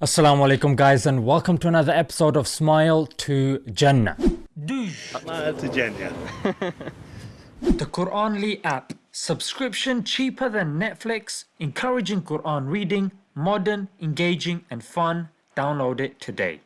Assalamu alaikum guys and welcome to another episode of Smile to Jannah. Smile to Jannah. The Quranly app. Subscription cheaper than Netflix, encouraging Quran reading, modern, engaging and fun. Download it today.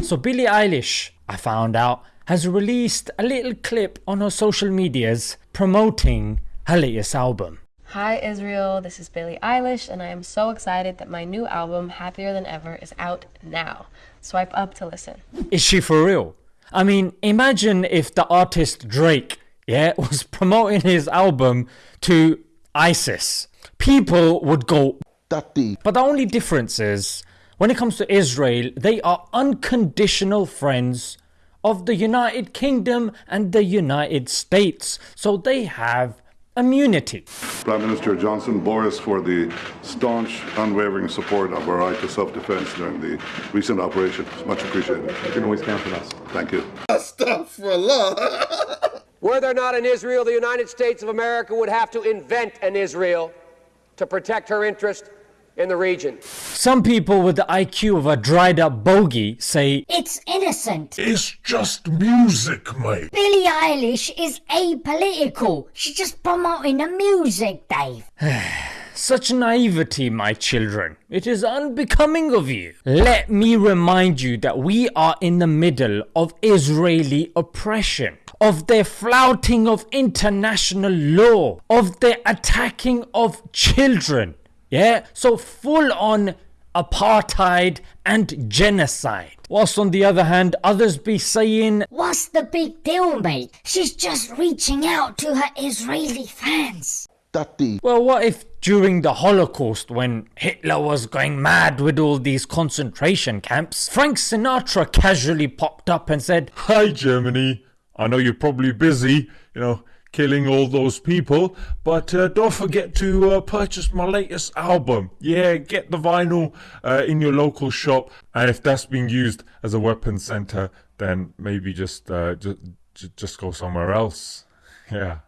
So Billie Eilish, I found out, has released a little clip on her social medias promoting her latest album. Hi Israel, this is Billie Eilish, and I am so excited that my new album, Happier Than Ever, is out now. Swipe up to listen. Is she for real? I mean, imagine if the artist Drake, yeah, was promoting his album to ISIS. People would go Tati. But the only difference is, when it comes to Israel, they are unconditional friends of the United Kingdom and the United States. So they have immunity. Prime Minister Johnson, Boris for the staunch, unwavering support of our right to self-defense during the recent operation. It's much appreciated. You can always count on us. Thank you. Astaghfirullah. Were there not an Israel, the United States of America would have to invent an Israel to protect her interest in the region. Some people with the IQ of a dried up bogey say, It's innocent. It's just music, mate. Billie Eilish is apolitical. She's just promoting the music, Dave. Such naivety, my children. It is unbecoming of you. Let me remind you that we are in the middle of Israeli oppression, of their flouting of international law, of their attacking of children. Yeah, so full on apartheid and genocide. Whilst on the other hand, others be saying, What's the big deal, mate? She's just reaching out to her Israeli fans. Tati. Well, what if during the Holocaust, when Hitler was going mad with all these concentration camps, Frank Sinatra casually popped up and said, Hi, Germany. I know you're probably busy, you know, killing all those people, but uh, don't forget to uh, purchase my latest album. Yeah, get the vinyl uh, in your local shop, and if that's being used as a weapon center, then maybe just uh, just just go somewhere else. Yeah.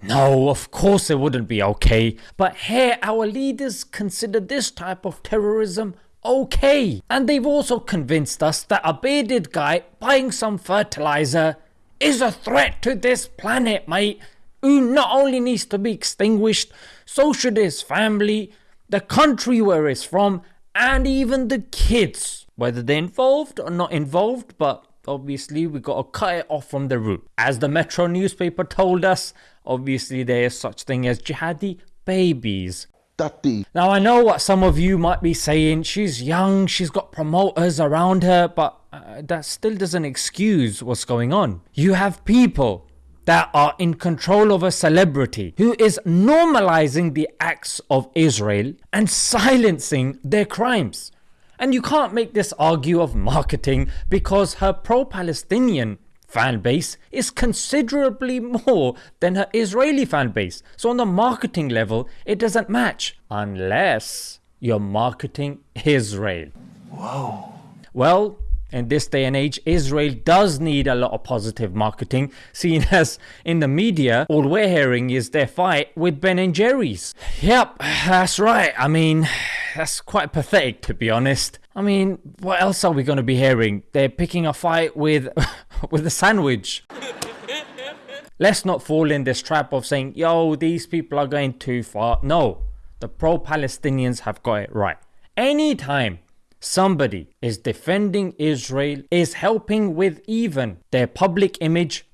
No, of course it wouldn't be okay, but here our leaders consider this type of terrorism okay. And they've also convinced us that a bearded guy buying some fertilizer is a threat to this planet, mate, who not only needs to be extinguished, so should his family, the country where he's from, and even the kids. Whether they're involved or not involved, but obviously we gotta cut it off from the root. As the Metro newspaper told us, obviously there is such thing as jihadi babies. Tati. Now I know what some of you might be saying, she's young, she's got promoters around her, but uh, that still doesn't excuse what's going on. You have people that are in control of a celebrity who is normalizing the acts of Israel and silencing their crimes. And you can't make this argue of marketing because her pro Palestinian fan base is considerably more than her Israeli fan base. So, on the marketing level, it doesn't match unless you're marketing Israel. Whoa. Well, in this day and age, Israel does need a lot of positive marketing, seeing as in the media, all we're hearing is their fight with Ben and Jerry's. Yep, that's right. I mean, that's quite pathetic to be honest. I mean, what else are we going to be hearing? They're picking a fight with with a sandwich. Let's not fall in this trap of saying, yo, these people are going too far. No, the pro Palestinians have got it right. Anytime somebody is defending Israel, is helping with even their public image,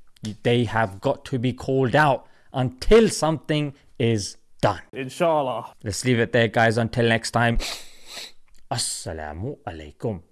they have got to be called out until something is done. Inshallah. Let's leave it there, guys. Until next time. Assalamu alaikum.